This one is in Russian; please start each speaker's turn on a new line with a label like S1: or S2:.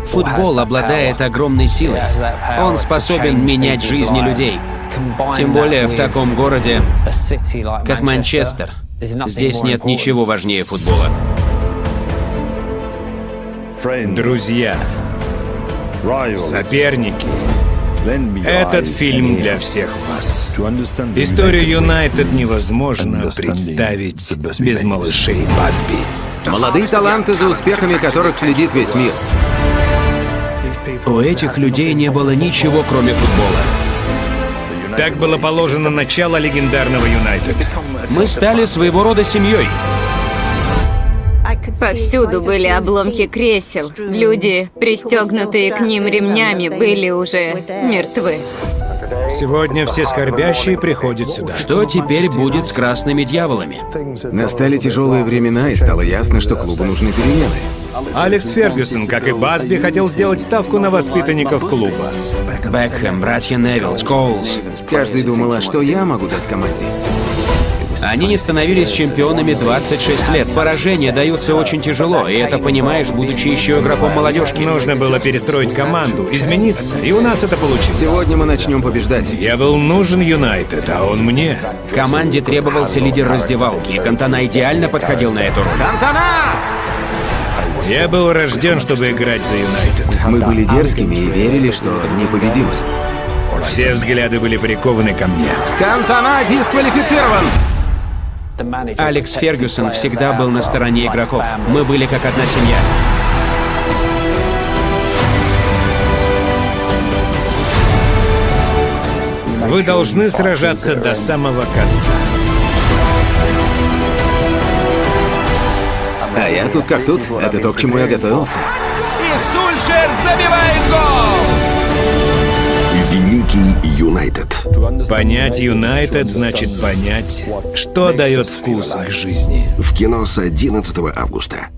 S1: Футбол обладает огромной силой. Он способен менять жизни людей. Тем более в таком городе, как Манчестер. Здесь нет ничего важнее футбола.
S2: Друзья, соперники, этот фильм для всех вас. Историю Юнайтед невозможно представить без малышей Басби.
S3: Молодые таланты, за успехами которых следит весь мир.
S1: У этих людей не было ничего, кроме футбола.
S2: Так было положено начало легендарного Юнайтед.
S1: Мы стали своего рода семьей.
S4: Повсюду были обломки кресел. Люди, пристегнутые к ним ремнями, были уже мертвы.
S2: Сегодня все скорбящие приходят сюда.
S1: Что теперь будет с красными дьяволами?
S3: Настали тяжелые времена, и стало ясно, что клубу нужны перемены.
S2: Алекс Фергюсон, как и Басби, хотел сделать ставку на воспитанников клуба.
S1: Бекхэм, братья Невилл, Скоулс.
S3: Каждый думал, а что я могу дать команде?
S1: Они не становились чемпионами 26 лет. Поражения даются очень тяжело, и это понимаешь, будучи еще игроком молодежки.
S2: Нужно было перестроить команду, измениться, и у нас это получилось.
S3: Сегодня мы начнем побеждать.
S2: Я был нужен Юнайтед, а он мне.
S1: Команде требовался лидер раздевалки, и Кантана идеально подходил на эту роль.
S3: Кантана!
S2: Я был рожден, чтобы играть за Юнайтед.
S3: Мы были дерзкими и верили, что непобедимы.
S2: Все взгляды были прикованы ко мне.
S3: Кантана дисквалифицирован!
S1: Алекс Фергюсон всегда был на стороне игроков. Мы были как одна семья.
S2: Вы должны сражаться до самого конца.
S3: А я тут как тут. Это то, к чему я готовился.
S1: И Сульшер забивает гол!
S5: Великий Юнайтед.
S2: Понять Юнайтед значит понять, что дает вкус к жизни.
S5: В кино с 11 августа.